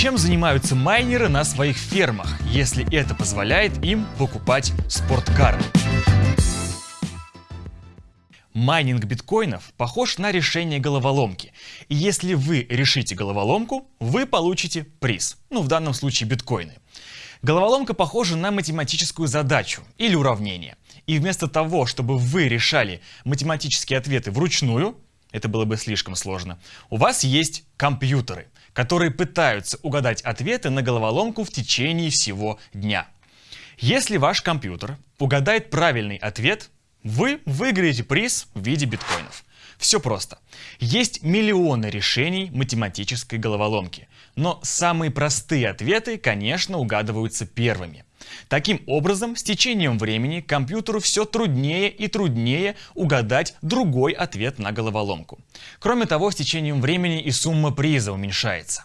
Чем занимаются майнеры на своих фермах, если это позволяет им покупать спорткары? Майнинг биткоинов похож на решение головоломки. И если вы решите головоломку, вы получите приз. Ну, в данном случае биткоины. Головоломка похожа на математическую задачу или уравнение. И вместо того, чтобы вы решали математические ответы вручную, это было бы слишком сложно, у вас есть компьютеры, которые пытаются угадать ответы на головоломку в течение всего дня. Если ваш компьютер угадает правильный ответ, вы выиграете приз в виде биткоинов. Все просто. Есть миллионы решений математической головоломки, но самые простые ответы, конечно, угадываются первыми. Таким образом, с течением времени компьютеру все труднее и труднее угадать другой ответ на головоломку. Кроме того, с течением времени и сумма приза уменьшается.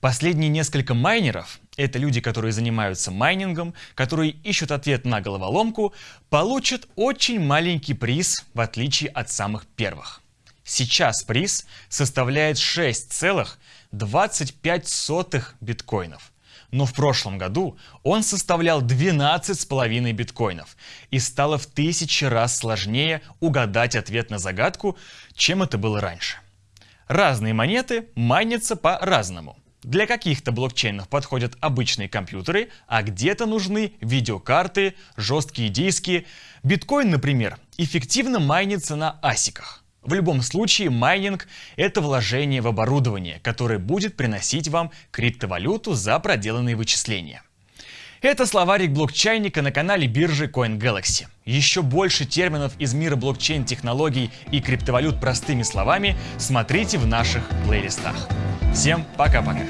Последние несколько майнеров, это люди, которые занимаются майнингом, которые ищут ответ на головоломку, получат очень маленький приз, в отличие от самых первых. Сейчас приз составляет 6,25 биткоинов. Но в прошлом году он составлял 12,5 биткоинов и стало в тысячи раз сложнее угадать ответ на загадку, чем это было раньше. Разные монеты майнятся по-разному. Для каких-то блокчейнов подходят обычные компьютеры, а где-то нужны видеокарты, жесткие диски. Биткоин, например, эффективно майнится на асиках. В любом случае, майнинг — это вложение в оборудование, которое будет приносить вам криптовалюту за проделанные вычисления. Это словарик блокчейника на канале биржи CoinGalaxy. Еще больше терминов из мира блокчейн-технологий и криптовалют простыми словами смотрите в наших плейлистах. Всем пока-пока!